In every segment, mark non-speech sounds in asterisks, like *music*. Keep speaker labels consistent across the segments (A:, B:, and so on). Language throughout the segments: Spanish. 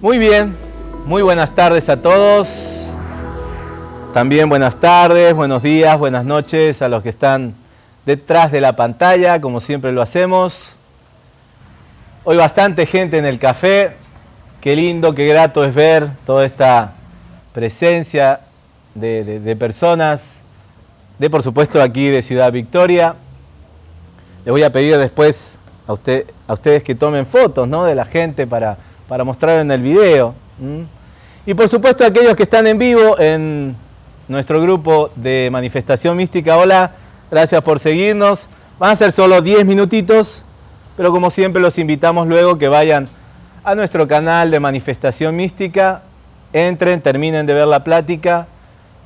A: Muy bien, muy buenas tardes a todos. También buenas tardes, buenos días, buenas noches a los que están detrás de la pantalla, como siempre lo hacemos. Hoy bastante gente en el café. Qué lindo, qué grato es ver toda esta presencia de, personas, de por supuesto aquí de Ciudad Victoria. Les voy a pedir después a, usted, a ustedes que tomen fotos ¿no? de la gente para para mostrar en el video. Y por supuesto aquellos que están en vivo en nuestro grupo de manifestación mística. Hola, gracias por seguirnos. Van a ser solo 10 minutitos, pero como siempre los invitamos luego que vayan a nuestro canal de manifestación mística, entren, terminen de ver la plática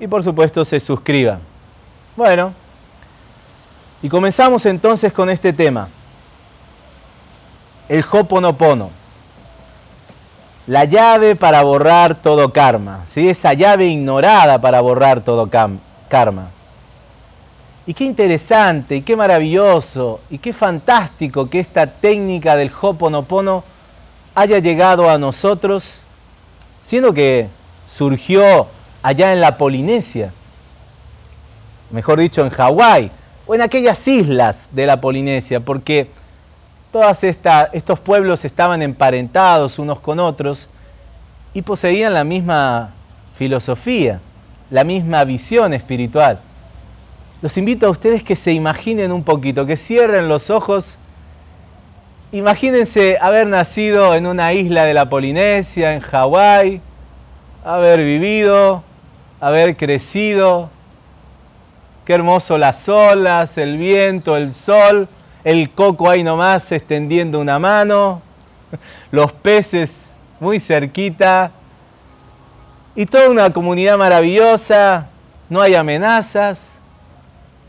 A: y por supuesto se suscriban. Bueno, y comenzamos entonces con este tema, el Hoponopono la llave para borrar todo karma, ¿sí? esa llave ignorada para borrar todo karma. Y qué interesante, y qué maravilloso, y qué fantástico que esta técnica del Hoponopono haya llegado a nosotros, siendo que surgió allá en la Polinesia, mejor dicho en Hawái, o en aquellas islas de la Polinesia, porque todos estos pueblos estaban emparentados unos con otros y poseían la misma filosofía, la misma visión espiritual. Los invito a ustedes que se imaginen un poquito, que cierren los ojos. Imagínense haber nacido en una isla de la Polinesia, en Hawái, haber vivido, haber crecido. Qué hermoso las olas, el viento, el sol, el coco ahí nomás extendiendo una mano, los peces muy cerquita, y toda una comunidad maravillosa, no hay amenazas,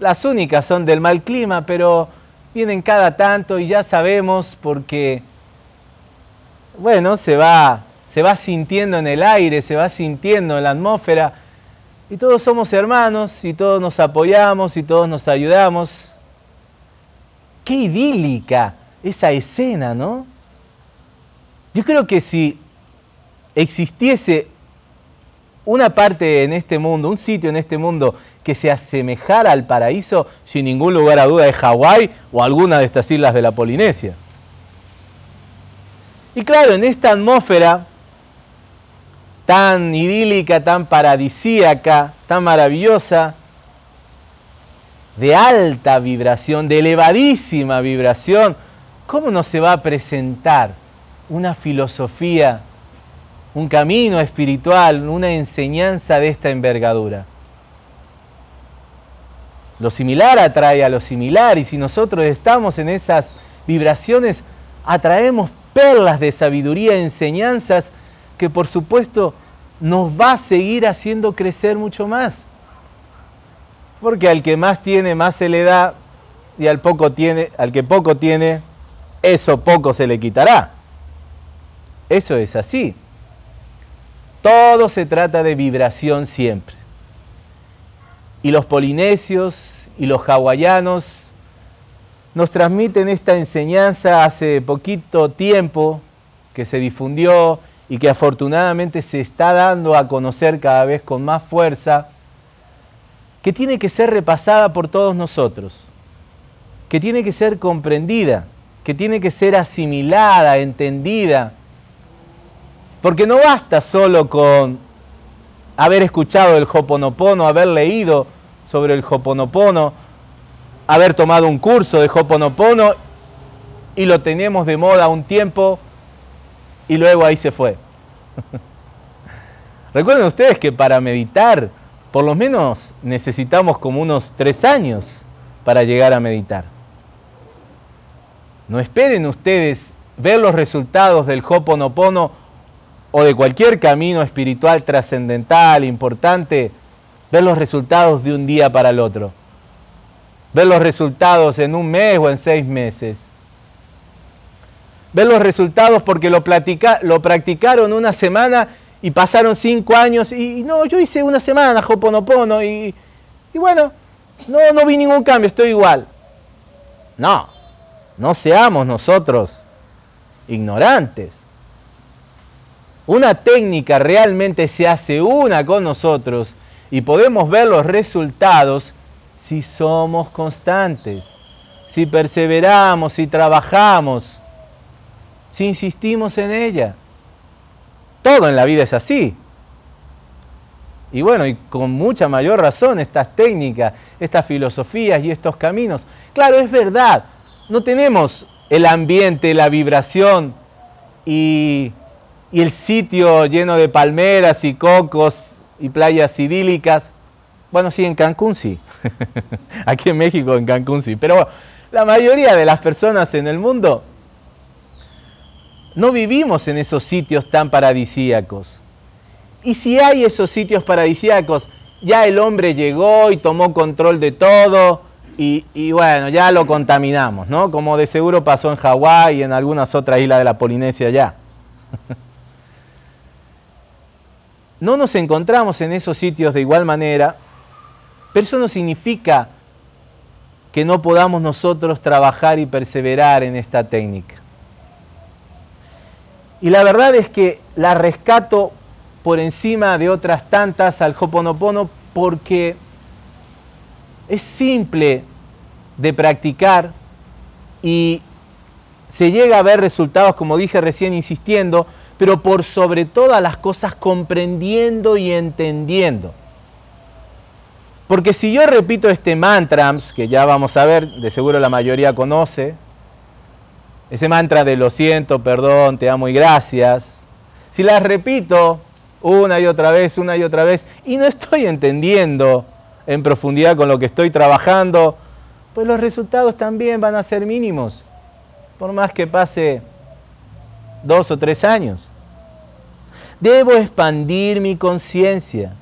A: las únicas son del mal clima, pero vienen cada tanto y ya sabemos porque, bueno, se va, se va sintiendo en el aire, se va sintiendo en la atmósfera, y todos somos hermanos, y todos nos apoyamos, y todos nos ayudamos. Qué idílica esa escena, ¿no? Yo creo que si existiese una parte en este mundo, un sitio en este mundo que se asemejara al paraíso, sin ningún lugar a duda es Hawái o alguna de estas islas de la Polinesia. Y claro, en esta atmósfera tan idílica, tan paradisíaca, tan maravillosa, de alta vibración, de elevadísima vibración, ¿cómo no se va a presentar una filosofía, un camino espiritual, una enseñanza de esta envergadura? Lo similar atrae a lo similar y si nosotros estamos en esas vibraciones, atraemos perlas de sabiduría, enseñanzas que por supuesto nos va a seguir haciendo crecer mucho más. Porque al que más tiene, más se le da, y al, poco tiene, al que poco tiene, eso poco se le quitará. Eso es así. Todo se trata de vibración siempre. Y los polinesios y los hawaianos nos transmiten esta enseñanza hace poquito tiempo que se difundió y que afortunadamente se está dando a conocer cada vez con más fuerza que tiene que ser repasada por todos nosotros, que tiene que ser comprendida, que tiene que ser asimilada, entendida, porque no basta solo con haber escuchado el Hoponopono, haber leído sobre el Hoponopono, haber tomado un curso de Hoponopono y lo tenemos de moda un tiempo y luego ahí se fue. *laughs* Recuerden ustedes que para meditar por lo menos necesitamos como unos tres años para llegar a meditar. No esperen ustedes ver los resultados del Hoponopono o de cualquier camino espiritual trascendental, importante, ver los resultados de un día para el otro. Ver los resultados en un mes o en seis meses. Ver los resultados porque lo, lo practicaron una semana y pasaron cinco años y, no, yo hice una semana Hoponopono y, y bueno, no, no vi ningún cambio, estoy igual. No, no seamos nosotros ignorantes. Una técnica realmente se hace una con nosotros y podemos ver los resultados si somos constantes, si perseveramos, si trabajamos, si insistimos en ella. Todo en la vida es así. Y bueno, y con mucha mayor razón estas técnicas, estas filosofías y estos caminos. Claro, es verdad, no tenemos el ambiente, la vibración y, y el sitio lleno de palmeras y cocos y playas idílicas. Bueno, sí, en Cancún sí. *laughs* Aquí en México, en Cancún sí. Pero la mayoría de las personas en el mundo no vivimos en esos sitios tan paradisíacos. Y si hay esos sitios paradisíacos, ya el hombre llegó y tomó control de todo y, y, bueno, ya lo contaminamos, ¿no? Como de seguro pasó en Hawái y en algunas otras islas de la Polinesia ya. *laughs* No nos encontramos en esos sitios de igual manera, pero eso no significa que no podamos nosotros trabajar y perseverar en esta técnica. Y la verdad es que la rescato por encima de otras tantas al Hoponopono porque es simple de practicar y se llega a ver resultados, como dije recién insistiendo, pero por sobre todas las cosas comprendiendo y entendiendo. Porque si yo repito este mantra, que ya vamos a ver, de seguro la mayoría conoce, ese mantra de lo siento, perdón, te amo y gracias, si las repito una y otra vez, una y otra vez, y no estoy entendiendo en profundidad con lo que estoy trabajando, pues los resultados también van a ser mínimos, por más que pase dos o tres años. Debo expandir mi conciencia.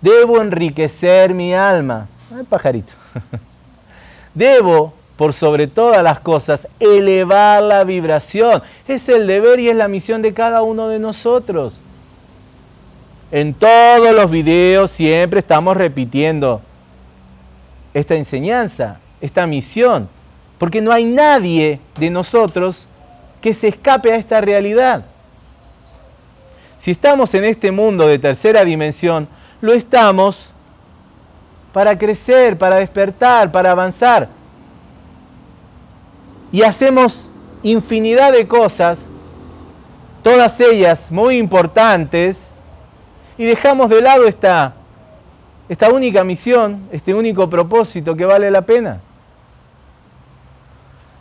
A: Debo enriquecer mi alma. Ay, pajarito. *laughs* Debo por sobre todas las cosas, elevar la vibración. Es el deber y es la misión de cada uno de nosotros. En todos los videos siempre estamos repitiendo esta enseñanza, esta misión, porque no hay nadie de nosotros que se escape a esta realidad. Si estamos en este mundo de tercera dimensión, lo estamos para crecer, para despertar, para avanzar y hacemos infinidad de cosas, todas ellas muy importantes, y dejamos de lado esta, esta única misión, este único propósito que vale la pena.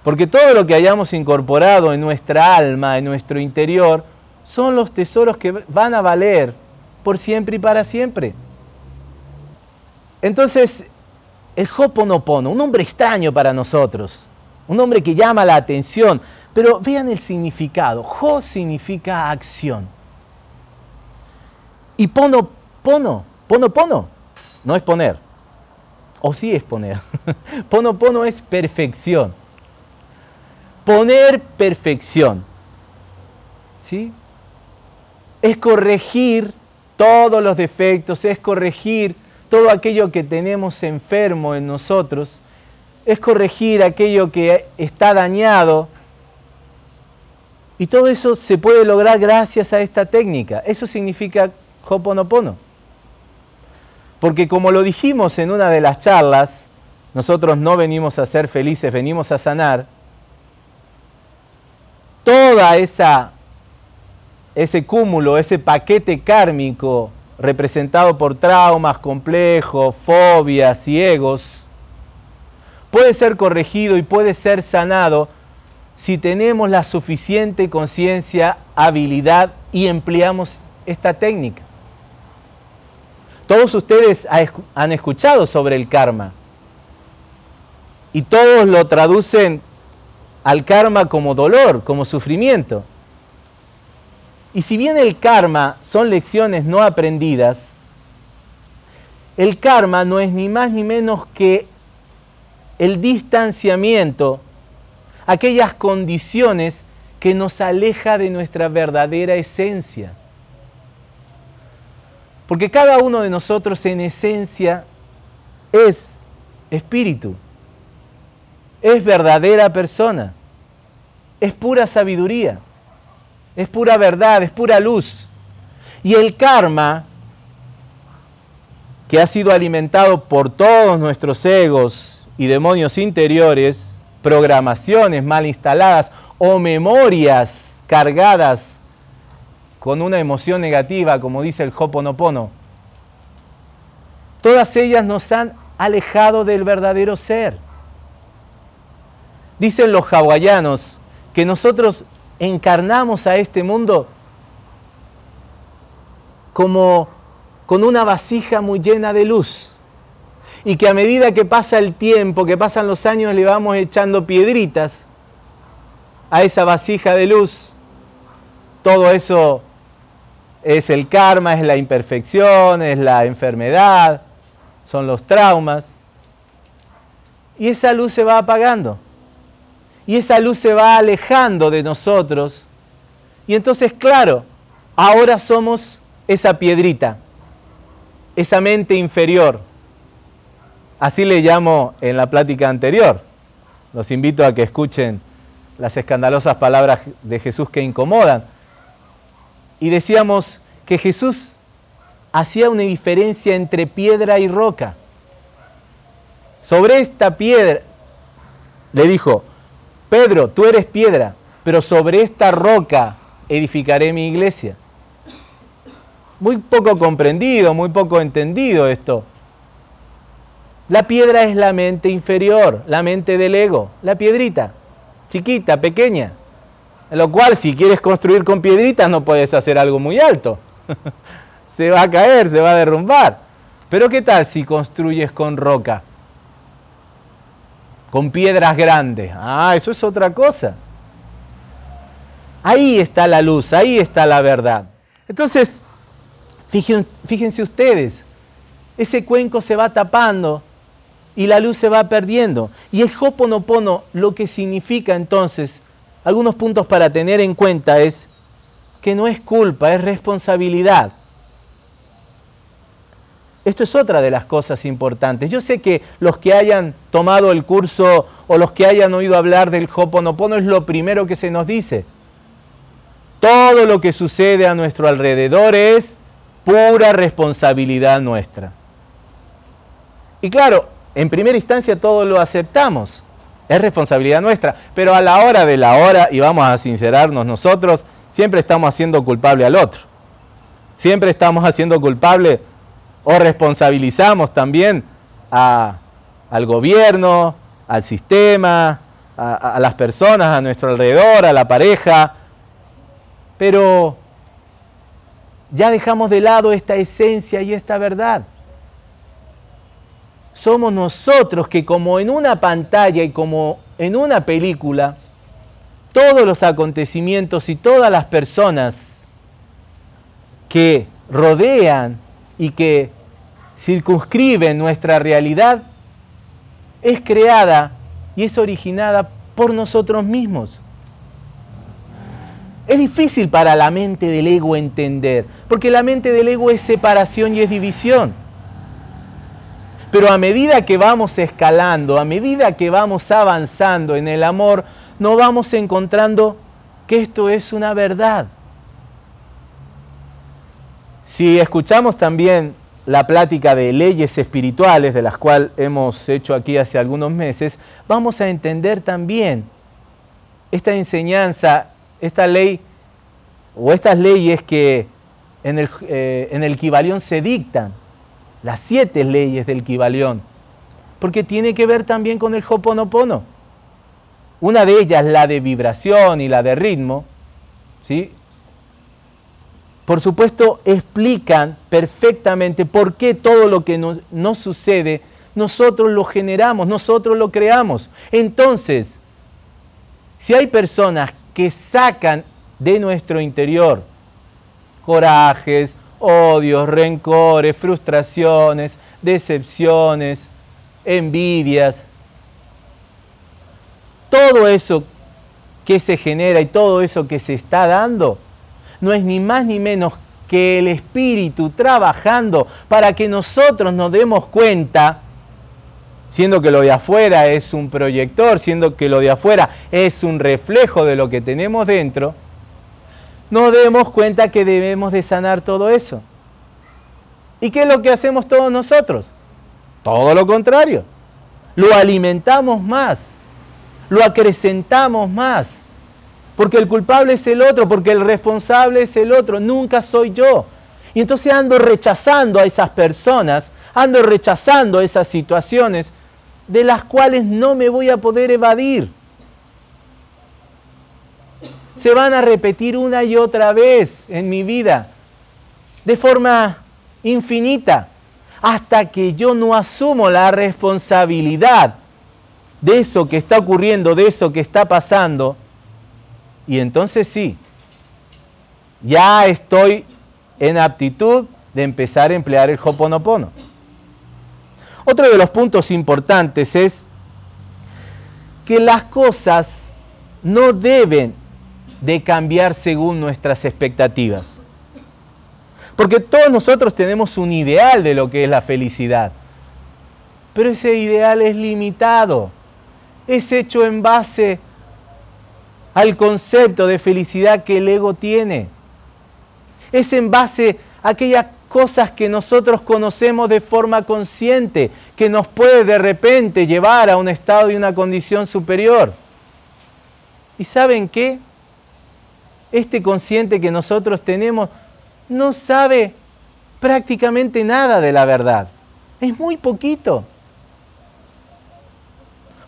A: Porque todo lo que hayamos incorporado en nuestra alma, en nuestro interior, son los tesoros que van a valer por siempre y para siempre. Entonces, el Hoponopono, un hombre extraño para nosotros, un nombre que llama la atención. Pero vean el significado. Ho significa acción. Y pono, pono, pono, pono, no es poner. O sí es poner. *laughs* pono, pono es perfección. Poner perfección. ¿Sí? Es corregir todos los defectos, es corregir todo aquello que tenemos enfermo en nosotros es corregir aquello que está dañado. Y todo eso se puede lograr gracias a esta técnica. Eso significa Hoponopono. Porque como lo dijimos en una de las charlas, nosotros no venimos a ser felices, venimos a sanar. Toda esa ese cúmulo, ese paquete kármico representado por traumas complejos, fobias y egos, puede ser corregido y puede ser sanado si tenemos la suficiente conciencia, habilidad y empleamos esta técnica. Todos ustedes han escuchado sobre el karma y todos lo traducen al karma como dolor, como sufrimiento. Y si bien el karma son lecciones no aprendidas, el karma no es ni más ni menos que el distanciamiento, aquellas condiciones que nos aleja de nuestra verdadera esencia. Porque cada uno de nosotros en esencia es espíritu, es verdadera persona, es pura sabiduría, es pura verdad, es pura luz. Y el karma, que ha sido alimentado por todos nuestros egos y demonios interiores, programaciones mal instaladas o memorias cargadas con una emoción negativa, como dice el Hoponopono, todas ellas nos han alejado del verdadero ser. Dicen los hawaianos que nosotros encarnamos a este mundo como con una vasija muy llena de luz y que a medida que pasa el tiempo, que pasan los años, le vamos echando piedritas a esa vasija de luz. Todo eso es el karma, es la imperfección, es la enfermedad, son los traumas. Y esa luz se va apagando. Y esa luz se va alejando de nosotros. Y entonces, claro, ahora somos esa piedrita, esa mente inferior. Así le llamo en la plática anterior. Los invito a que escuchen las escandalosas palabras de Jesús que incomodan. Y decíamos que Jesús hacía una diferencia entre piedra y roca. Sobre esta piedra, le dijo, Pedro, tú eres piedra, pero sobre esta roca edificaré mi iglesia. Muy poco comprendido, muy poco entendido esto. La piedra es la mente inferior, la mente del ego, la piedrita, chiquita, pequeña. Lo cual, si quieres construir con piedritas, no puedes hacer algo muy alto. *laughs* se va a caer, se va a derrumbar. Pero ¿qué tal si construyes con roca? Con piedras grandes. Ah, eso es otra cosa. Ahí está la luz, ahí está la verdad. Entonces, fíjense, ustedes, ese cuenco se va tapando y la luz se va perdiendo. Y el Hoponopono lo que significa entonces, algunos puntos para tener en cuenta es que no es culpa, es responsabilidad. Esto es otra de las cosas importantes. Yo sé que los que hayan tomado el curso o los que hayan oído hablar del Hoponopono es lo primero que se nos dice. Todo lo que sucede a nuestro alrededor es pura responsabilidad nuestra. Y claro, en primera instancia todo lo aceptamos, es responsabilidad nuestra, pero a la hora de la hora, y vamos a sincerarnos nosotros, siempre estamos haciendo culpable al otro. Siempre estamos haciendo culpable o responsabilizamos también al gobierno, al sistema, a, las personas a nuestro alrededor, a la pareja, pero ya dejamos de lado esta esencia y esta verdad. Somos nosotros que como en una pantalla y como en una película, todos los acontecimientos y todas las personas que rodean y que circunscriben nuestra realidad es creada y es originada por nosotros mismos. Es difícil para la mente del ego entender, porque la mente del ego es separación y es división. Pero a medida que vamos escalando, a medida que vamos avanzando en el amor, no vamos encontrando que esto es una verdad. Si escuchamos también la plática de leyes espirituales, de las cuales hemos hecho aquí hace algunos meses, vamos a entender también esta enseñanza, esta ley o estas leyes que en el, eh, Kibalión se dictan, las siete leyes del Kibalión, porque tiene que ver también con el Hoponopono. Una de ellas, la de vibración y la de ritmo, ¿sí? Por supuesto, explican perfectamente por qué todo lo que nos, sucede, nosotros lo generamos, nosotros lo creamos. Entonces, si hay personas que sacan de nuestro interior corajes, odios, rencores, frustraciones, decepciones, envidias, todo eso que se genera y todo eso que se está dando, no es ni más ni menos que el Espíritu trabajando para que nosotros nos demos cuenta, siendo que lo de afuera es un proyector, siendo que lo de afuera es un reflejo de lo que tenemos dentro, nos demos cuenta que debemos de sanar todo eso. ¿Y qué es lo que hacemos todos nosotros? Todo lo contrario. Lo alimentamos más, lo acrecentamos más porque el culpable es el otro, porque el responsable es el otro, nunca soy yo. Y entonces ando rechazando a esas personas, ando rechazando esas situaciones de las cuales no me voy a poder evadir. Se van a repetir una y otra vez en mi vida, de forma infinita, hasta que yo no asumo la responsabilidad de eso que está ocurriendo, de eso que está pasando, y entonces sí, ya estoy en aptitud de empezar a emplear el Hoponopono. Otro de los puntos importantes es que las cosas no deben de cambiar según nuestras expectativas. Porque todos nosotros tenemos un ideal de lo que es la felicidad. Pero ese ideal es limitado. Es hecho en base al concepto de felicidad que el ego tiene. Es en base a aquellas cosas que nosotros conocemos de forma consciente, que nos puede de repente llevar a un estado y una condición superior. ¿Y saben qué? Este consciente que nosotros tenemos no sabe prácticamente nada de la verdad. Es muy poquito.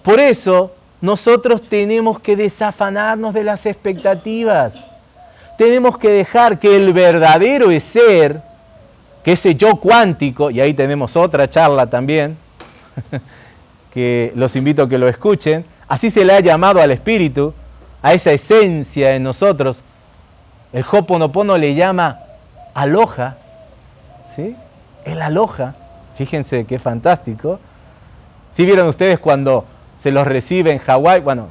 A: Por eso nosotros tenemos que desafanarnos de las expectativas. Tenemos que dejar que el verdadero ser, que ese yo cuántico, y ahí tenemos otra charla también, *laughs* que los invito a que lo escuchen, así se le ha llamado al espíritu, a esa esencia en nosotros. El Hoponopono le llama aloja, ¿sí? El aloja, fíjense qué fantástico. Si vieron ustedes cuando se los recibe en Hawái. Bueno,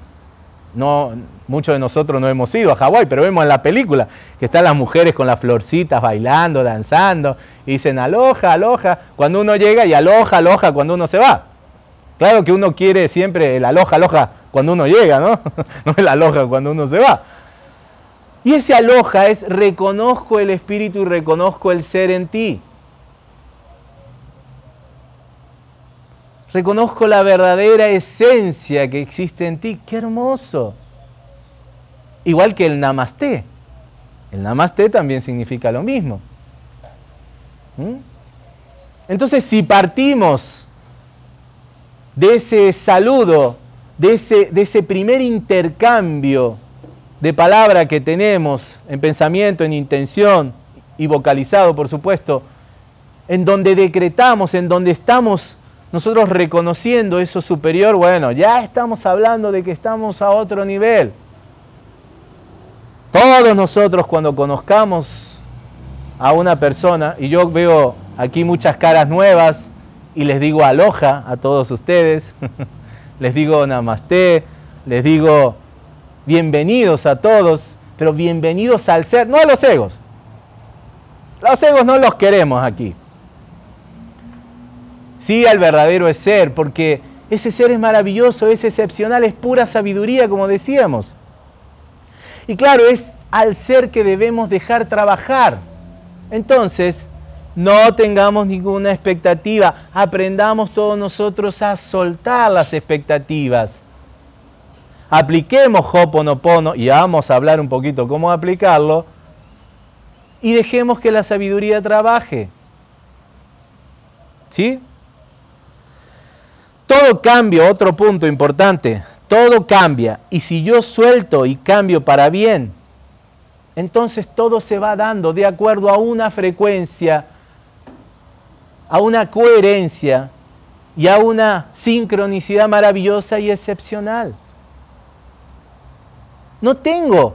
A: no, muchos de nosotros no hemos ido a Hawái, pero vemos en la película que están las mujeres con las florcitas bailando, danzando, y dicen aloja, aloja, cuando uno llega y aloja, aloja cuando uno se va. Claro que uno quiere siempre el aloja, aloja cuando uno llega, ¿no? *laughs* no el aloja cuando uno se va. Y ese aloja es reconozco el espíritu y reconozco el ser en ti. Reconozco la verdadera esencia que existe en ti. ¡Qué hermoso! Igual que el namaste. El namaste también significa lo mismo. ¿Mm? Entonces, si partimos de ese saludo, de ese, de ese primer intercambio de palabra que tenemos en pensamiento, en intención y vocalizado, por supuesto, en donde decretamos, en donde estamos nosotros reconociendo eso superior, bueno, ya estamos hablando de que estamos a otro nivel. Todos nosotros cuando conozcamos a una persona, y yo veo aquí muchas caras nuevas, y les digo aloja a todos ustedes, *laughs* les digo namaste, les digo bienvenidos a todos, pero bienvenidos al ser, no a los egos. Los egos no los queremos aquí sí al verdadero ser, porque ese ser es maravilloso, es excepcional, es pura sabiduría, como decíamos. Y claro, es al ser que debemos dejar trabajar. Entonces, no tengamos ninguna expectativa, aprendamos todos nosotros a soltar las expectativas. Apliquemos Hoponopono y vamos a hablar un poquito cómo aplicarlo y dejemos que la sabiduría trabaje. ¿Sí? Todo cambio, otro punto importante, todo cambia. Y si yo suelto y cambio para bien, entonces todo se va dando de acuerdo a una frecuencia, a una coherencia y a una sincronicidad maravillosa y excepcional. No tengo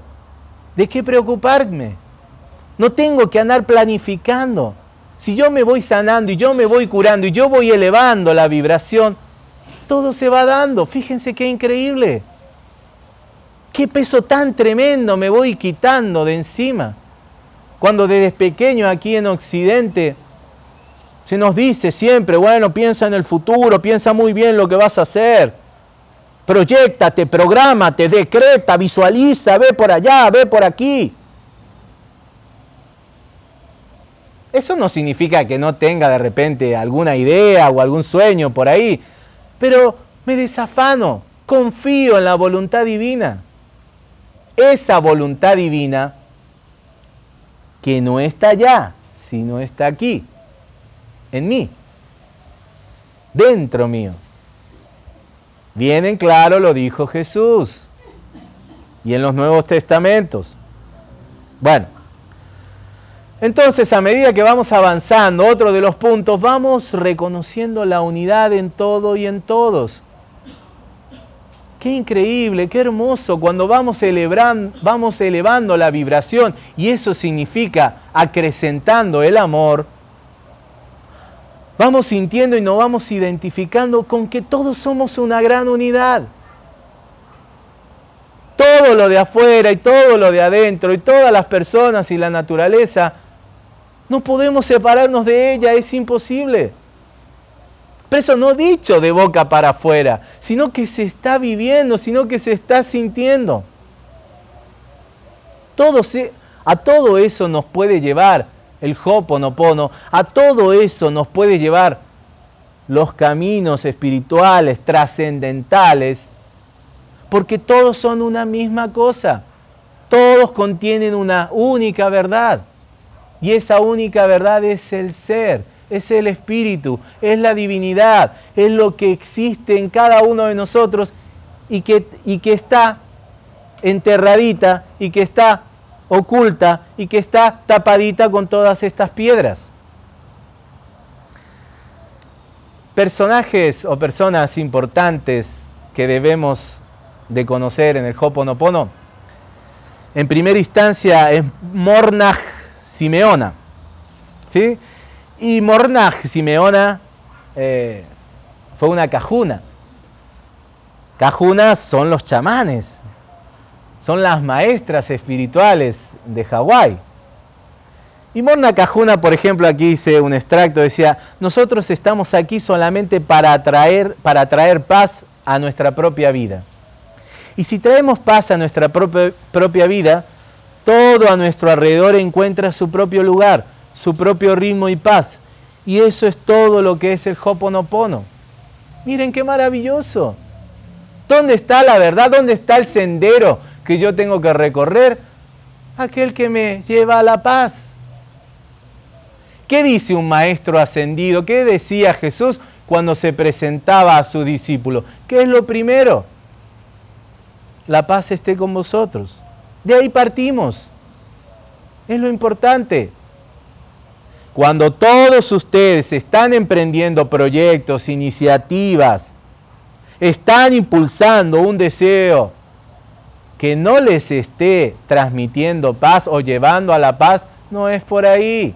A: de qué preocuparme. No tengo que andar planificando. Si yo me voy sanando y yo me voy curando y yo voy elevando la vibración, todo se va dando. Fíjense qué increíble. Qué peso tan tremendo me voy quitando de encima. Cuando desde pequeño aquí en Occidente se nos dice siempre, bueno, piensa en el futuro, piensa muy bien lo que vas a hacer. Proyectate, prográmate, decreta, visualiza, ve por allá, ve por aquí. Eso no significa que no tenga de repente alguna idea o algún sueño por ahí, pero me desafano, confío en la voluntad divina. Esa voluntad divina que no está allá, sino está aquí, en mí, dentro mío. Bien en claro lo dijo Jesús y en los Nuevos Testamentos. Bueno, entonces a medida que vamos avanzando, otro de los puntos, vamos reconociendo la unidad en todo y en todos. Qué increíble, qué hermoso cuando vamos, vamos elevando la vibración y eso significa acrecentando el amor. Vamos sintiendo y nos vamos identificando con que todos somos una gran unidad. Todo lo de afuera y todo lo de adentro y todas las personas y la naturaleza, no podemos separarnos de ella, es imposible. Pero eso no dicho de boca para afuera, sino que se está viviendo, sino que se está sintiendo. Todo a todo eso nos puede llevar el Hoponopono, a todo eso nos puede llevar los caminos espirituales, trascendentales, porque todos son una misma cosa. Todos contienen una única verdad. Y esa única verdad es el ser, es el espíritu, es la divinidad, es lo que existe en cada uno de nosotros y que, y que está enterradita y que está oculta y que está tapadita con todas estas piedras. Personajes o personas importantes que debemos de conocer en el Hoponopono. En primera instancia es Mornach Simeona. ¿sí? Y Mornach Simeona eh, fue una cajuna. Cajunas son los chamanes, son las maestras espirituales de Hawái. Y Morna Cajuna, por ejemplo, aquí dice un extracto, decía, nosotros estamos aquí solamente para atraer, para traer paz a nuestra propia vida. Y si traemos paz a nuestra propia, propia vida, todo a nuestro alrededor encuentra su propio lugar, su propio ritmo y paz. Y eso es todo lo que es el Hoponopono. Miren qué maravilloso. ¿Dónde está la verdad? ¿Dónde está el sendero que yo tengo que recorrer? Aquel que me lleva a la paz. ¿Qué dice un maestro ascendido? ¿Qué decía Jesús cuando se presentaba a su discípulo? ¿Qué es lo primero? La paz esté con vosotros. De ahí partimos. Es lo importante. Cuando todos ustedes están emprendiendo proyectos, iniciativas, están impulsando un deseo que no les esté transmitiendo paz o llevando a la paz, no es por ahí.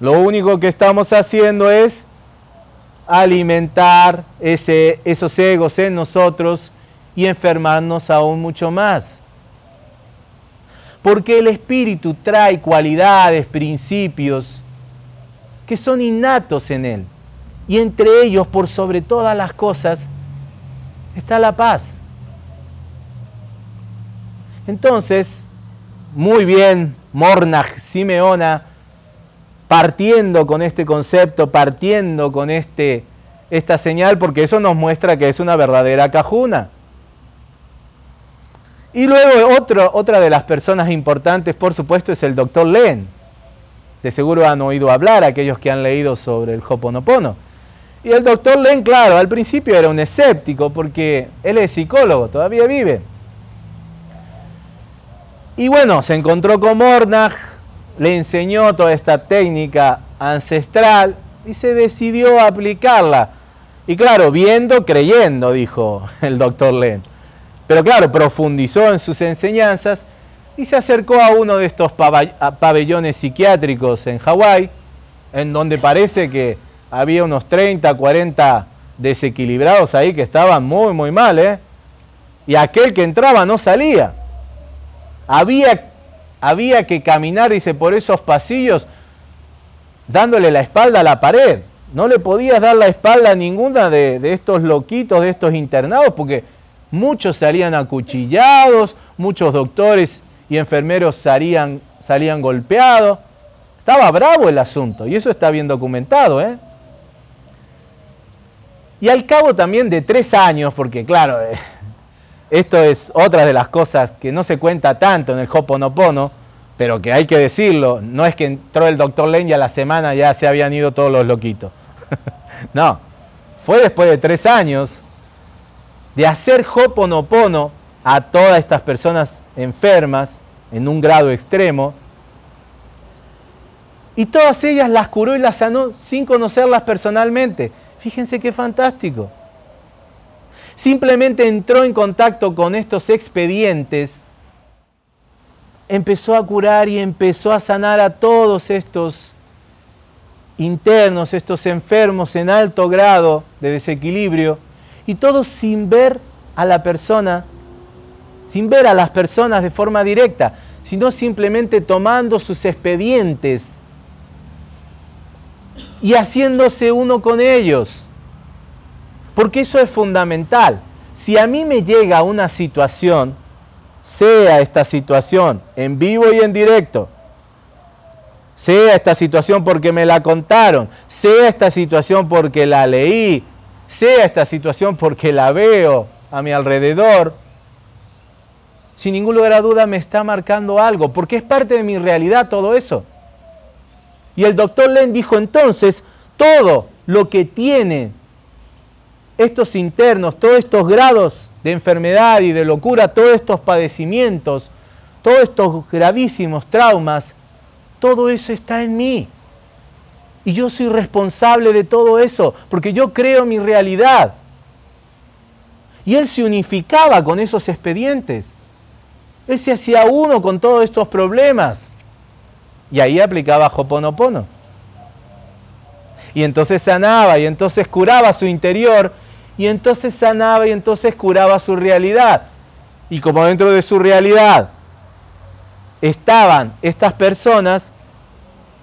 A: Lo único que estamos haciendo es alimentar ese, esos egos en nosotros y enfermarnos aún mucho más porque el Espíritu trae cualidades, principios que son innatos en Él. Y entre ellos, por sobre todas las cosas, está la paz. Entonces, muy bien, Mornach Simeona, partiendo con este concepto, partiendo con este, esta señal, porque eso nos muestra que es una verdadera cajuna. Y luego otra de las personas importantes, por supuesto, es el doctor Len. De seguro han oído hablar aquellos que han leído sobre el Hoponopono. Y el doctor Len, claro, al principio era un escéptico porque él es psicólogo, todavía vive. Y bueno, se encontró con Mornach, le enseñó toda esta técnica ancestral y se decidió a aplicarla. Y claro, viendo, creyendo, dijo el doctor Len. Pero claro, profundizó en sus enseñanzas y se acercó a uno de estos pabellones psiquiátricos en Hawái, en donde parece que había unos 30, 40 desequilibrados ahí que estaban muy, muy mal, ¿eh? Y aquel que entraba no salía. Había, había que caminar, dice, por esos pasillos dándole la espalda a la pared. No le podías dar la espalda a ninguna de, de estos loquitos, de estos internados, porque muchos salían acuchillados, muchos doctores y enfermeros salían, salían golpeados. Estaba bravo el asunto y eso está bien documentado. ¿eh? Y al cabo también de tres años, porque claro, eh, esto es otra de las cosas que no se cuenta tanto en el Hoponopono, pero que hay que decirlo, no es que entró el doctor Len y a la semana ya se habían ido todos los loquitos. *laughs* no, fue después de tres años de hacer Hoponopono a todas estas personas enfermas en un grado extremo. Y todas ellas las curó y las sanó sin conocerlas personalmente. Fíjense qué fantástico. Simplemente entró en contacto con estos expedientes, empezó a curar y empezó a sanar a todos estos internos, estos enfermos en alto grado de desequilibrio, y todos sin ver a la persona sin ver a las personas de forma directa, sino simplemente tomando sus expedientes y haciéndose uno con ellos. Porque eso es fundamental. Si a mí me llega una situación, sea esta situación en vivo y en directo, sea esta situación porque me la contaron, sea esta situación porque la leí, sea esta situación porque la veo a mi alrededor, sin ningún lugar a duda me está marcando algo, porque es parte de mi realidad todo eso. Y el doctor Len dijo entonces, todo lo que tiene estos internos, todos estos grados de enfermedad y de locura, todos estos padecimientos, todos estos gravísimos traumas, todo eso está en mí. Y yo soy responsable de todo eso, porque yo creo mi realidad. Y él se unificaba con esos expedientes. Él se hacía uno con todos estos problemas. Y ahí aplicaba Hoponopono. Y entonces sanaba, y entonces curaba su interior, y entonces sanaba, y entonces curaba su realidad. Y como dentro de su realidad estaban estas personas,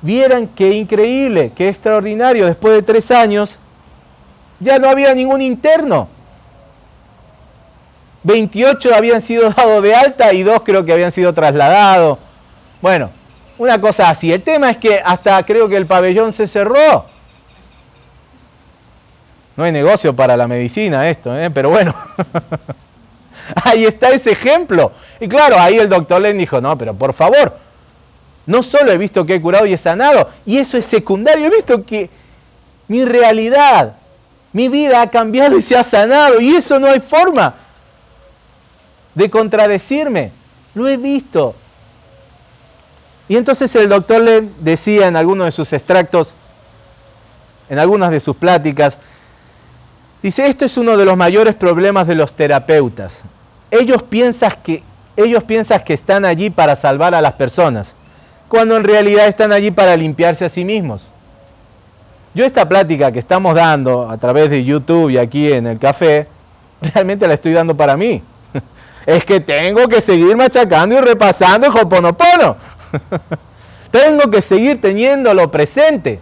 A: vieran qué increíble, qué extraordinario, después de tres años, ya no había ningún interno. 28 habían sido *laughs* dados de alta y dos creo que habían sido trasladados. Bueno, una cosa así. El tema es que hasta creo que el pabellón se cerró. No hay negocio para la medicina esto, ¿eh? pero bueno. *laughs* ahí está ese ejemplo. Y claro, ahí el doctor Len dijo, no, pero por favor, no solo he visto que he curado y he sanado, y eso es secundario, he visto que mi realidad, mi vida ha cambiado y se ha sanado, y eso no hay forma de contradecirme. Lo he visto. Y entonces el doctor le decía en algunos de sus extractos, en algunas de sus pláticas, dice, esto es uno de los mayores problemas de los terapeutas. Ellos piensan que, ellos piensan que están allí para salvar a las personas, cuando en realidad están allí para limpiarse a sí mismos. Yo esta plática que estamos dando a través de YouTube y aquí en el café, realmente la estoy dando para mí *laughs* es que tengo que seguir machacando y repasando el Hoponopono. *laughs* tengo que seguir teniéndolo presente.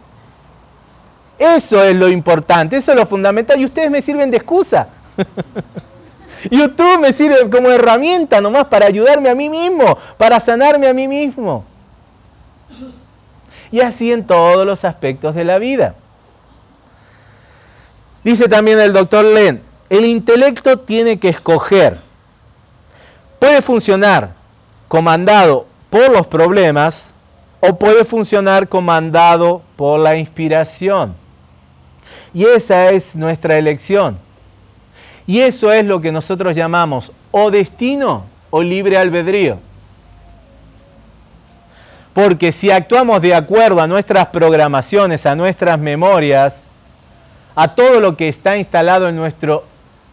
A: Eso es lo importante, eso es lo fundamental y ustedes me sirven de excusa. *laughs* YouTube me sirve como herramienta nomás para ayudarme a mí mismo, para sanarme a mí mismo. Y así en todos los aspectos de la vida. Dice también el doctor Len, el intelecto tiene que escoger puede funcionar comandado por los problemas o puede funcionar comandado por la inspiración. Y esa es nuestra elección. Y eso es lo que nosotros llamamos o destino o libre albedrío. Porque si actuamos de acuerdo a nuestras programaciones, a nuestras memorias, a todo lo que está instalado en nuestro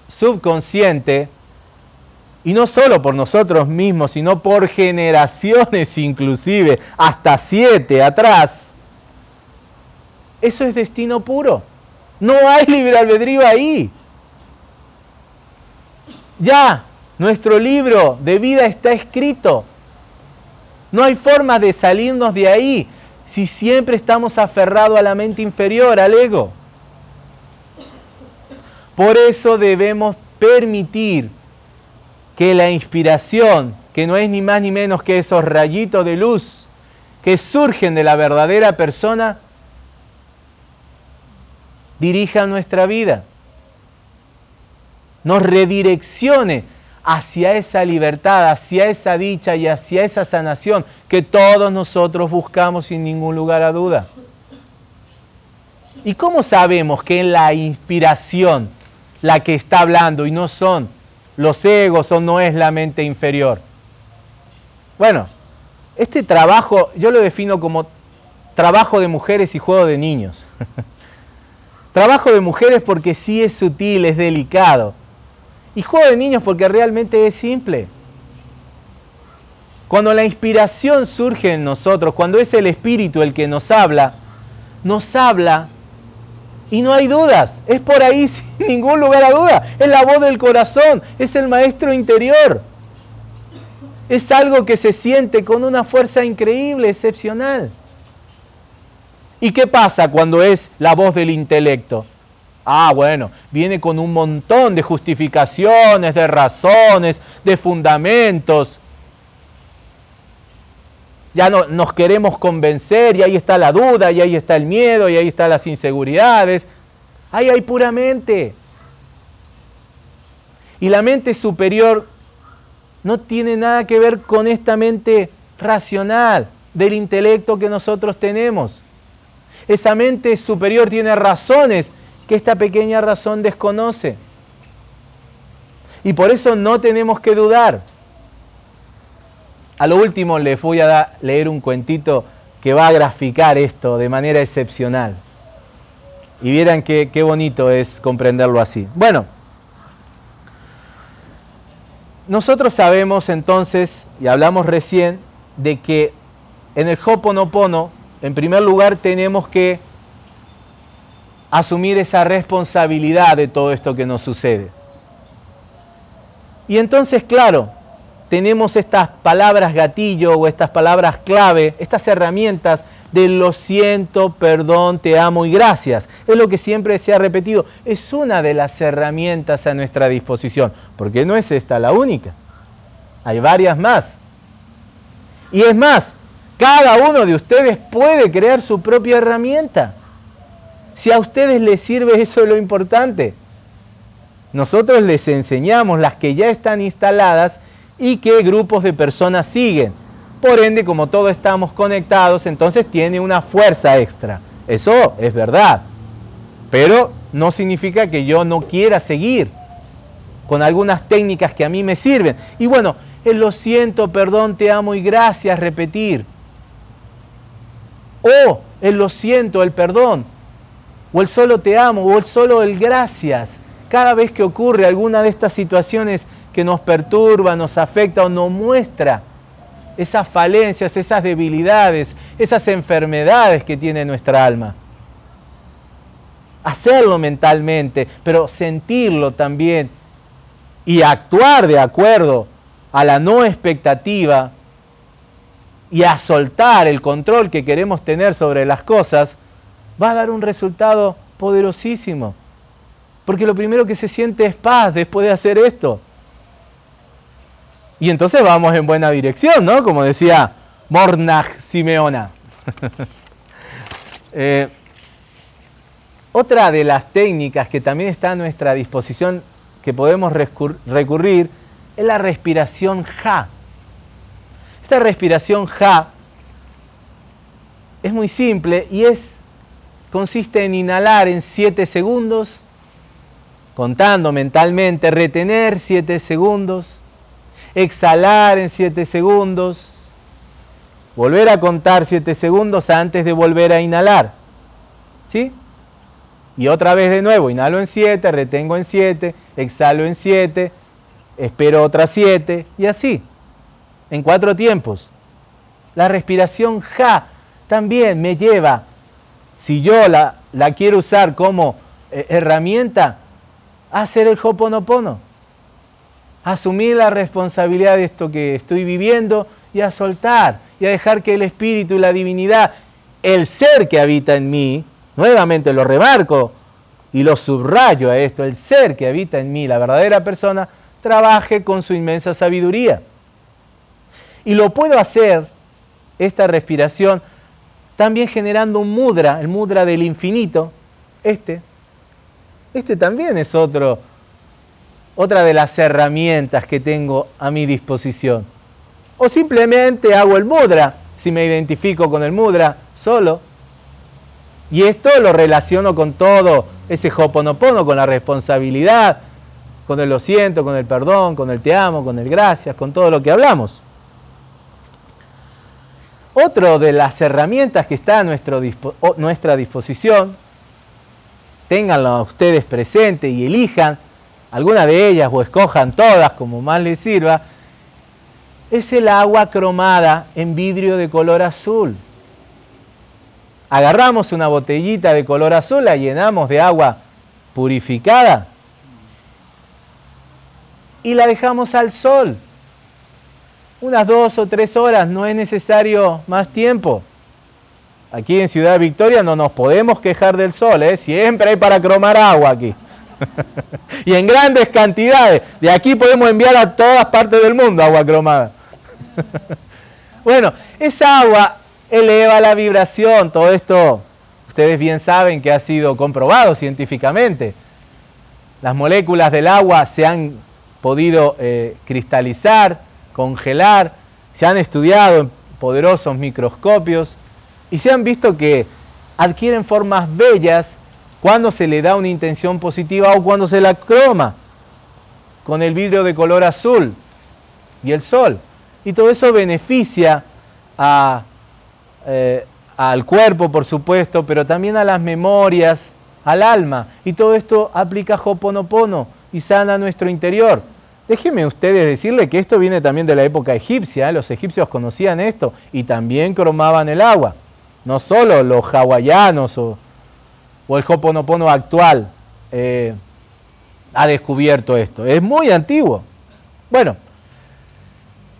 A: subconsciente, y no solo por nosotros mismos, sino por generaciones *laughs* inclusive, hasta siete atrás. Eso es destino puro. No hay *laughs* libre albedrío ahí. Ya, nuestro libro de vida está escrito. No hay forma de salirnos de ahí si siempre estamos aferrados a la mente inferior, al ego. Por eso debemos permitir que la inspiración, que no es ni más ni menos que esos rayitos de luz que surgen de la verdadera persona, dirija nuestra vida, nos redireccione hacia esa libertad, hacia esa dicha y hacia esa sanación que todos nosotros buscamos sin ningún lugar a duda. ¿Y cómo sabemos que es la inspiración la que está hablando y no son los egos o no es la mente inferior? Bueno, este trabajo yo lo defino como trabajo de mujeres y juego de niños. *laughs* trabajo de mujeres porque sí es sutil, es delicado. Y juego de niños porque realmente es simple. Cuando la inspiración surge en nosotros, cuando es el Espíritu el que nos habla, nos habla y no hay dudas. Es por ahí *laughs* sin ningún lugar a duda. Es la voz del corazón, es el maestro interior. Es algo que se siente con una fuerza increíble, excepcional. ¿Y qué pasa cuando es la voz del intelecto? Ah, bueno, viene con un montón de justificaciones, de razones, de fundamentos. Ya no, nos queremos convencer y ahí está la duda, y ahí está el miedo, y ahí están las inseguridades. Ahí hay puramente. Y la mente superior no tiene nada que ver con esta mente racional del intelecto que nosotros tenemos. Esa mente superior tiene razones que esta pequeña razón desconoce. Y por eso no tenemos que dudar. A lo último les voy a leer un cuentito que va a graficar esto de manera excepcional. Y vieran qué, qué bonito es comprenderlo así. Bueno, nosotros sabemos entonces, y hablamos recién, de que en el Hoponopono, en primer lugar, tenemos que asumir esa responsabilidad de todo esto que nos sucede. Y entonces, claro, tenemos estas palabras gatillo o estas palabras clave, estas herramientas de lo siento, perdón, te amo y gracias. Es lo que siempre se ha repetido. Es una de las herramientas a nuestra disposición, porque no es esta la única. Hay varias más. Y es más, cada uno de ustedes puede crear su propia herramienta. Si a ustedes les sirve, eso es lo importante. Nosotros les enseñamos las que ya están instaladas y que grupos de personas siguen. Por ende, como todos estamos conectados, entonces tiene una fuerza extra. Eso es verdad. Pero no significa que yo no quiera seguir con algunas técnicas que a mí me sirven. Y bueno, el lo siento, perdón, te amo y gracias, repetir. O el lo siento, el perdón. O el solo te amo, o el solo el gracias. Cada vez que ocurre alguna de estas situaciones que nos perturba, nos afecta o nos muestra esas falencias, esas debilidades, esas enfermedades que tiene nuestra alma. Hacerlo mentalmente, pero sentirlo también y actuar de acuerdo a la no expectativa y a soltar el control que queremos tener sobre las cosas, va a dar un resultado poderosísimo. Porque lo primero que se siente es paz después de hacer esto. Y entonces vamos en buena dirección, ¿no? Como decía Mornach Simeona. *laughs* Eh, otra de las técnicas que también está a nuestra disposición, que podemos recurrir, es la respiración Ja. Esta respiración Ja es muy simple y es, consiste en inhalar en 7 segundos, contando mentalmente, retener 7 segundos, exhalar en 7 segundos, volver a contar 7 segundos antes de volver a inhalar. ¿Sí? Y otra vez de nuevo, inhalo en 7, retengo en 7, exhalo en 7, espero otras 7 y así, en cuatro tiempos. La respiración ja también me lleva, si yo la, la quiero usar como eh, herramienta, hacer el hoponopono asumir la responsabilidad de esto que estoy viviendo y a soltar y a dejar que el Espíritu y la divinidad, el ser que habita en mí, nuevamente lo remarco y lo subrayo a esto, el ser que habita en mí, la verdadera persona, trabaje con su inmensa sabiduría. Y lo puedo hacer, esta respiración, también generando un mudra, el mudra del infinito, este. Este también es otro, otra de las herramientas que tengo a mi disposición. O simplemente hago el mudra, si me identifico con el mudra solo. Y esto lo relaciono con todo ese hoponopono, con la responsabilidad, con el lo siento, con el perdón, con el te amo, con el gracias, con todo lo que hablamos. Otra de las herramientas que está a nuestra disposición, ténganlo ustedes presente y elijan alguna de ellas o escojan todas como más les sirva, es el agua cromada en vidrio de color azul. Agarramos una botellita de color azul, la llenamos de agua purificada y la dejamos al sol unas dos o tres horas, no es necesario más tiempo. Aquí en Ciudad Victoria no nos podemos quejar del sol, ¿eh? siempre hay para cromar agua aquí. *laughs* y en grandes cantidades. De aquí podemos enviar a todas partes del mundo agua cromada. *laughs* bueno, esa agua eleva la vibración. Todo esto ustedes bien saben que ha sido comprobado científicamente. Las moléculas del agua se han podido eh, cristalizar, congelar, se han estudiado en poderosos microscopios y se han visto que adquieren formas bellas cuando se le da una intención positiva o cuando se la croma con el vidrio de color azul y el sol. Y todo eso beneficia eh, al cuerpo, por supuesto, pero también a las memorias, al alma. Y todo esto aplica Hoponopono y sana nuestro interior. Déjenme ustedes decirle que esto viene también de la época egipcia, los egipcios conocían esto y también cromaban el agua. No solo los hawaianos o, el Hoponopono actual eh, ha descubierto esto, es muy antiguo. Bueno,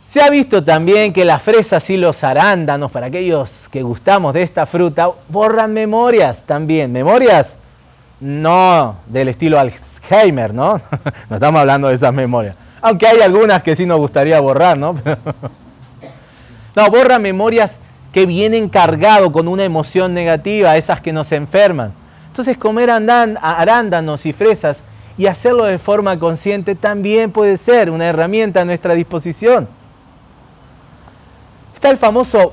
A: se ha visto también que las fresas y los arándanos, para aquellos que gustamos de esta fruta, borran memorias también, memorias no del estilo Heimer, ¿no? *laughs* no estamos hablando de esas memorias. Aunque hay algunas que sí nos gustaría borrar, ¿no? *laughs* no, borra memorias que vienen cargado con una emoción negativa, esas que nos enferman. Entonces comer arándanos y fresas y hacerlo de forma consciente también puede ser una herramienta a nuestra disposición. Está el famoso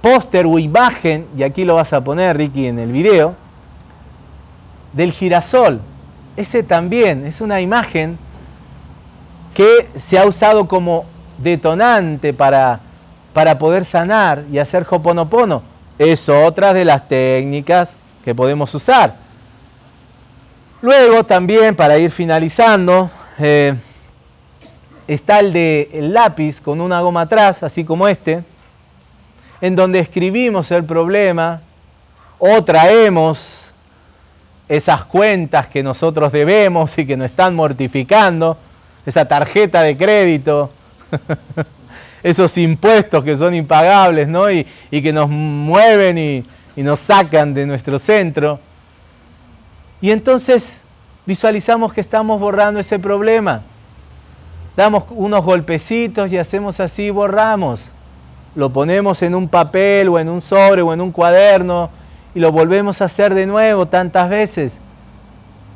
A: póster o imagen, y aquí lo vas a poner Ricky en el video, del girasol ese también es una imagen que se ha usado como detonante para, para poder sanar y hacer hoponopono. Es otra de las técnicas que podemos usar. Luego también, para ir finalizando, eh, está el de el lápiz con una goma atrás, así como este, en donde escribimos el problema o traemos esas cuentas que nosotros debemos y que nos están mortificando, esa tarjeta de crédito, *laughs* esos impuestos que son impagables ¿no? y, que nos mueven y, y nos sacan de nuestro centro. Y entonces visualizamos que estamos borrando ese problema. Damos unos golpecitos y hacemos así, borramos. Lo ponemos en un papel o en un sobre o en un cuaderno y lo volvemos a hacer de nuevo tantas veces.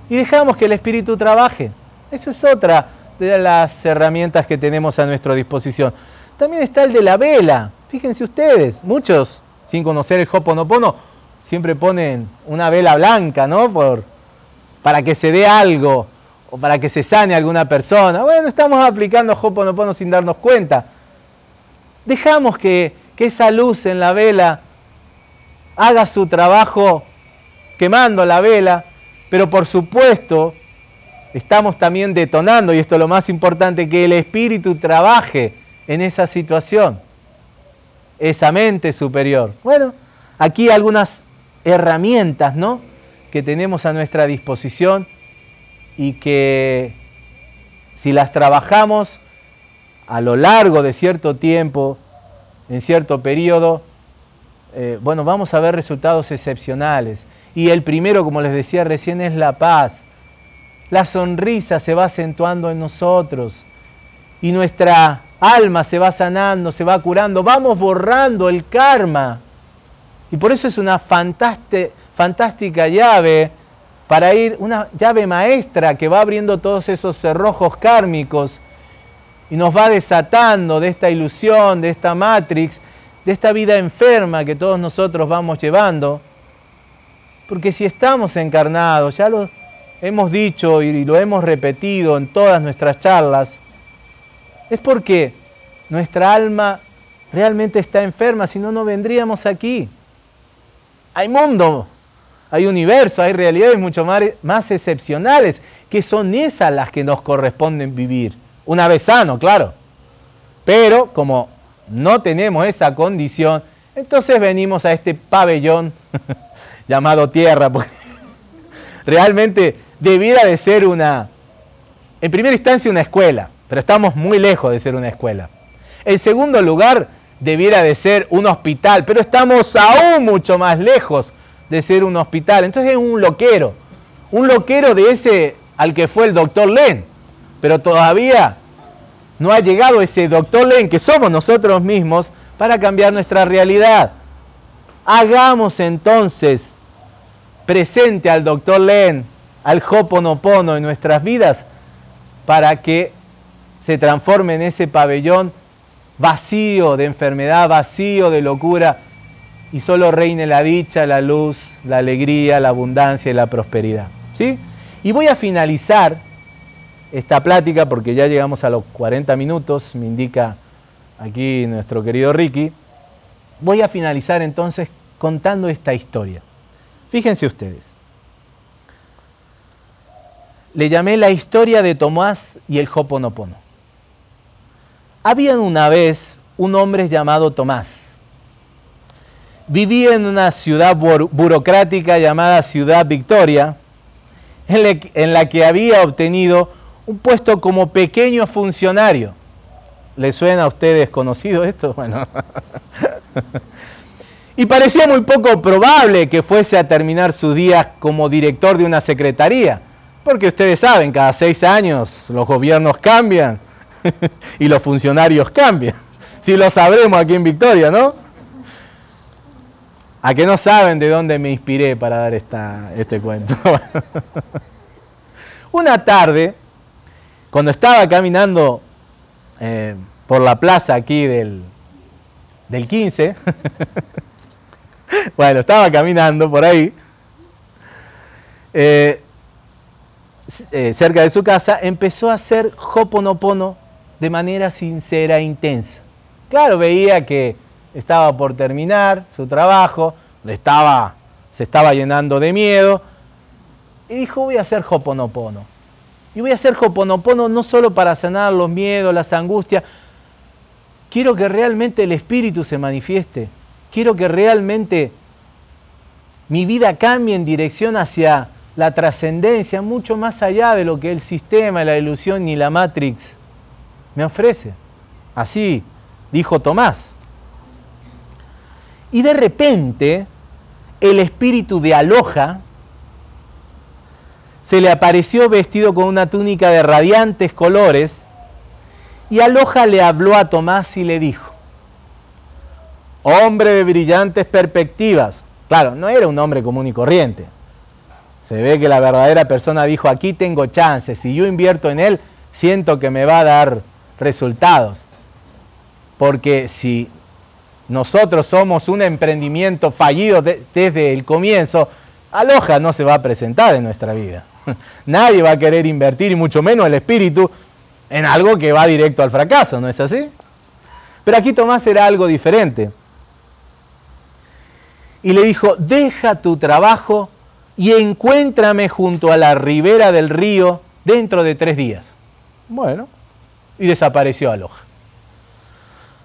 A: Y dejamos que el Espíritu trabaje. Eso es otra de las herramientas que tenemos a nuestra disposición. También está el de la vela. Fíjense ustedes, muchos, sin conocer el Hoponopono, siempre ponen una vela blanca, ¿no? Por, para que se dé algo o para que se sane alguna persona. Bueno, estamos aplicando Hoponopono sin darnos cuenta. Dejamos que, que esa luz en la vela haga su trabajo quemando la vela, pero por supuesto estamos también detonando, y esto es lo más importante, que el Espíritu trabaje en esa situación, esa mente superior. Bueno, aquí algunas herramientas ¿no? que tenemos a nuestra disposición y que si las trabajamos a lo largo de cierto tiempo, en cierto periodo, eh, bueno, vamos a ver resultados excepcionales. Y el primero, como les decía recién, es la paz. La sonrisa se va acentuando en nosotros y nuestra alma se va sanando, se va curando, vamos borrando el karma. Y por eso es una fantástica llave para ir, una llave maestra que va abriendo todos esos cerrojos kármicos y nos va desatando de esta ilusión, de esta matrix, de esta vida enferma que todos nosotros vamos llevando. Porque si estamos encarnados, ya lo hemos dicho y lo hemos repetido en todas nuestras charlas, es porque nuestra alma realmente está enferma, si no, no vendríamos aquí. Hay mundo, hay universo, hay realidades mucho más, excepcionales, que son esas las que nos corresponden vivir. Una vez sano, claro. Pero como no tenemos esa condición, entonces venimos a este pabellón *laughs* llamado tierra, porque *laughs* realmente debiera de ser una, en primera instancia una escuela, pero estamos muy lejos de ser una escuela. En segundo lugar, debiera de ser un hospital, pero estamos aún mucho más lejos de ser un hospital. Entonces es un loquero, un loquero de ese al que fue el doctor Len, pero todavía no ha llegado ese doctor Len que somos nosotros mismos para cambiar nuestra realidad. Hagamos entonces presente al doctor Len, al Hoponopono en nuestras vidas para que se transforme en ese pabellón vacío de enfermedad, vacío de locura, y solo reine la dicha, la luz, la alegría, la abundancia y la prosperidad. ¿Sí? Y voy a finalizar esta plática porque ya llegamos a los 40 minutos, me indica aquí nuestro querido Ricky. Voy a finalizar entonces contando esta historia. Fíjense ustedes. Le llamé la historia de Tomás y el Hoponopono. Había una vez un hombre llamado Tomás. Vivía en una ciudad burocrática llamada Ciudad Victoria, en la que había obtenido un puesto como pequeño funcionario. ¿Le suena a ustedes conocido esto? Bueno. *laughs* y parecía muy poco probable que fuese a terminar sus días como director de una secretaría, porque ustedes saben, cada seis años los gobiernos cambian *laughs* y los funcionarios cambian. Si lo sabremos aquí en Victoria, ¿no? ¿A que no saben de dónde me inspiré para dar esta, este cuento? *laughs* Una tarde, cuando estaba caminando eh, por la plaza aquí del, del 15, *laughs* bueno, estaba caminando por ahí, eh, eh, cerca de su casa, empezó a hacer hoponopono de manera sincera e intensa. Claro, veía que estaba por terminar su trabajo, estaba, se estaba llenando de miedo, y dijo, voy a hacer Hoponopono. Y voy a hacer Hoponopono no solo para sanar los miedos, las angustias, quiero que realmente el Espíritu se manifieste, quiero que realmente mi vida cambie en dirección hacia la trascendencia, mucho más allá de lo que el sistema, la ilusión y la Matrix me ofrece. Así dijo Tomás. Y de repente el espíritu de Aloja se le apareció vestido con una túnica de radiantes colores y Aloja le habló a Tomás y le dijo, hombre de brillantes perspectivas. Claro, no era un hombre común y corriente. Se ve que la verdadera persona dijo, aquí tengo chances, si yo invierto en él, siento que me va a dar resultados. Porque si nosotros somos un emprendimiento fallido desde el comienzo, Aloja no se va a presentar en nuestra vida. *laughs* Nadie va a querer invertir, y mucho menos el espíritu, en algo que va directo al fracaso, ¿no es así? Pero aquí Tomás era algo diferente. Y le dijo, deja tu trabajo y encuéntrame junto a la ribera del río dentro de tres días. Bueno, y desapareció Aloja.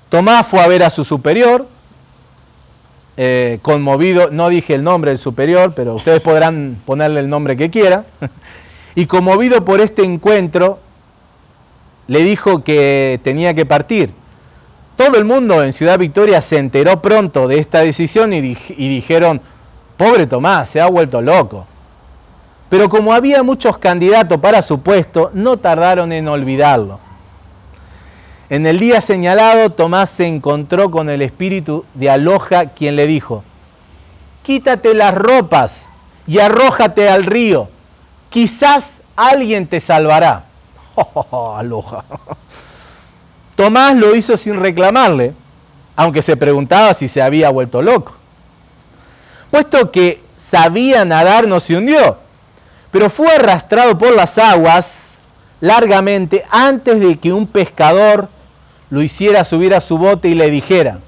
A: Tomás fue a ver a su superior, eh, conmovido, no dije el nombre del superior, pero ustedes podrán ponerle el nombre que quieran, *laughs* y conmovido por este encuentro, le dijo que tenía que partir, Todo el mundo en Ciudad Victoria se enteró pronto de esta decisión y dijeron, pobre Tomás, se ha vuelto loco. Pero como había muchos candidatos para su puesto, no tardaron en olvidarlo. En el día señalado, Tomás se encontró con el espíritu de Aloja, quien le dijo, quítate las ropas y arrójate al río, quizás alguien te salvará. *laughs* Oh, aloja. Tomás lo hizo sin reclamarle, aunque se preguntaba si se había vuelto loco. Puesto que sabía nadar, no se hundió, pero fue arrastrado por las aguas largamente antes de que un pescador lo hiciera subir a su bote y le dijera,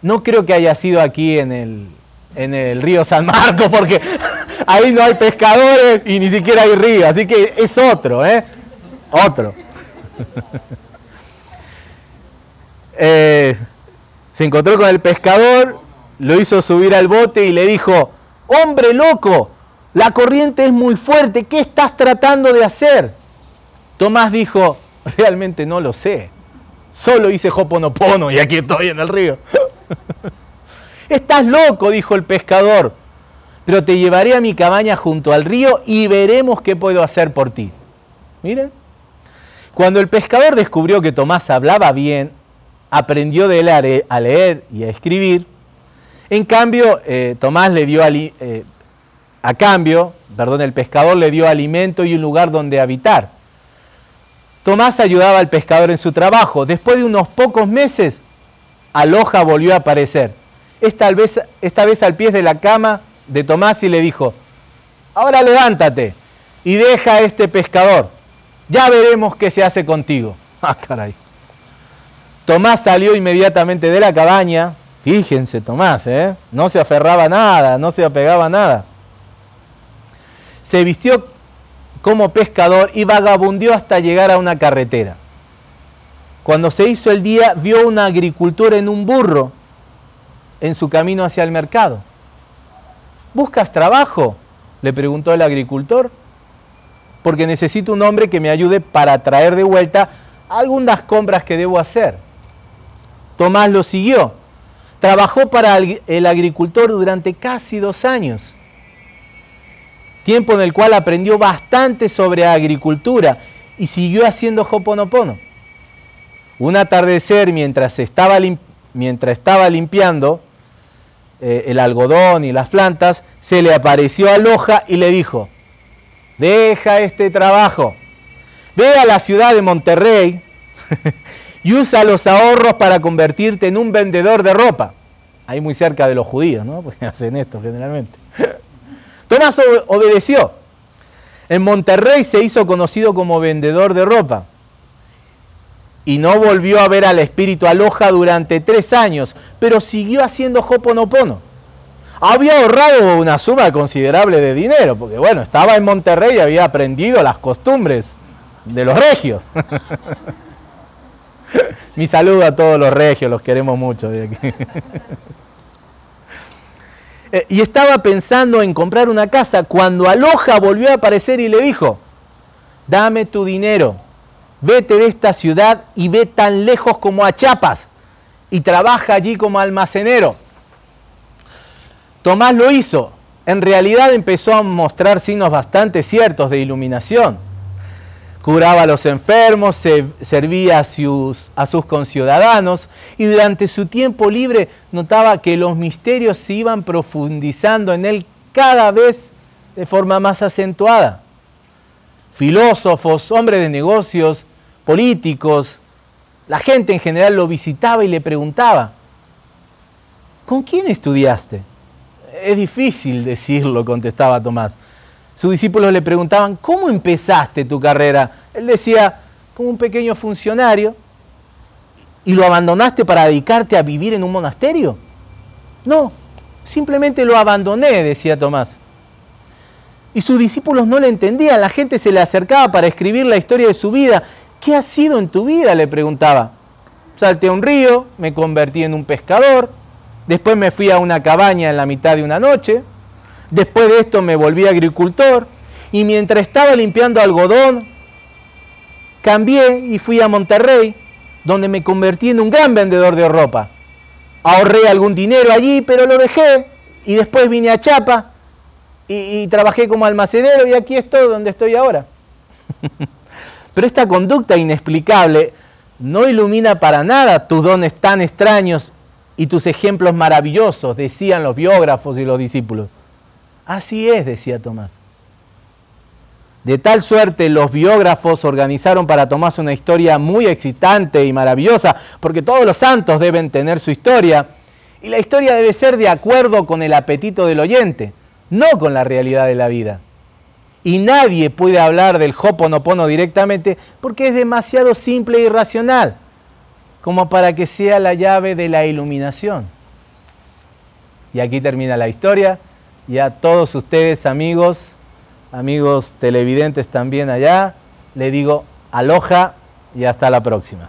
A: no creo que haya sido aquí en el, en el río San Marcos, porque *laughs* ahí no hay pescadores y ni siquiera hay río, así que es otro, ¿eh? Otro. *laughs* Eh, se encontró con el pescador, lo hizo subir al bote y le dijo, hombre loco, la corriente es muy fuerte, ¿qué estás tratando de hacer? Tomás dijo, realmente no lo sé, solo hice hoponopono y aquí estoy en el río. *laughs* Estás loco, dijo el pescador, pero te llevaré a mi cabaña junto al río y veremos qué puedo hacer por ti. Miren, cuando el pescador descubrió que Tomás hablaba bien, aprendió de él a leer y a escribir. En cambio, eh, Tomás le dio eh, a cambio, perdón, el pescador le dio alimento y un lugar donde habitar. Tomás ayudaba al pescador en su trabajo. Después de unos pocos meses, Aloja volvió a aparecer. Esta vez, esta vez al pie de la cama de Tomás y le dijo, ahora levántate y deja a este pescador. Ya veremos qué se hace contigo. *laughs* Ah, caray. Tomás salió inmediatamente de la cabaña. Fíjense, Tomás, ¿eh? no se aferraba a nada, no se apegaba a nada. Se vistió como pescador y vagabundió hasta llegar a una carretera. Cuando se hizo el día, vio una agricultura en un burro en su camino hacia el mercado. ¿Buscas trabajo? le preguntó el agricultor. Porque necesito un hombre que me ayude para traer de vuelta algunas compras que debo hacer. Tomás lo siguió. Trabajó para el agricultor durante casi dos años, tiempo en el cual aprendió bastante sobre agricultura y siguió haciendo hoponopono. Un atardecer mientras estaba, limpiando eh, el algodón y las plantas, se le apareció a Loja y le dijo, deja este trabajo, ve a la ciudad de Monterrey *laughs* y usa los ahorros para convertirte en un vendedor de ropa. Ahí muy cerca de los judíos, ¿no? *laughs* Porque hacen esto generalmente. Obedeció. En Monterrey se hizo conocido como vendedor de ropa. Y no volvió a ver al espíritu aloja durante tres años, pero siguió haciendo hoponopono. Había ahorrado una suma considerable de dinero, porque bueno, estaba en Monterrey y había aprendido las costumbres de los regios. *laughs* Mi saludo a todos los regios, los queremos mucho de aquí. *laughs* Eh, y estaba pensando en comprar una casa cuando Aloja volvió a aparecer y le dijo, dame tu dinero, vete de esta ciudad y ve tan lejos como a Chiapas y trabaja allí como almacenero. Tomás lo hizo. En realidad empezó a mostrar signos bastante ciertos de iluminación curaba a los enfermos, servía a sus, a sus conciudadanos y durante su tiempo libre notaba que los misterios se iban profundizando en él cada vez de forma más acentuada. Filósofos, hombres de negocios, políticos, la gente en general lo visitaba y le preguntaba, ¿con quién estudiaste? Es difícil decirlo, contestaba Tomás. Sus discípulos le preguntaban, ¿cómo empezaste tu carrera? Él decía, como un pequeño funcionario. ¿Y lo abandonaste para dedicarte a vivir en un monasterio? No, simplemente lo abandoné, decía Tomás. Y sus discípulos no le entendían, la gente se le acercaba para escribir la historia de su vida. ¿Qué ha sido en tu vida? le preguntaba. Salté a un río, me convertí en un pescador, después me fui a una cabaña en la mitad de una noche, Después de esto me volví agricultor y mientras estaba limpiando algodón, cambié y fui a Monterrey donde me convertí en un gran vendedor de ropa. Ahorré algún dinero allí, pero lo dejé y después vine a Chapa y, trabajé como almacenero y aquí estoy donde estoy ahora. *laughs* pero esta conducta inexplicable no ilumina para nada tus dones tan extraños y tus ejemplos maravillosos, decían los biógrafos y los discípulos. Así es, decía Tomás. De tal suerte los biógrafos organizaron para Tomás una historia muy excitante y maravillosa, porque todos los santos deben tener su historia, y la historia debe ser de acuerdo con el apetito del oyente, no con la realidad de la vida. Y nadie puede hablar del Hoponopono directamente porque es demasiado simple e irracional como para que sea la llave de la iluminación. Y aquí termina la historia. Y a todos ustedes, amigos, amigos televidentes también allá, le digo aloja y hasta la próxima.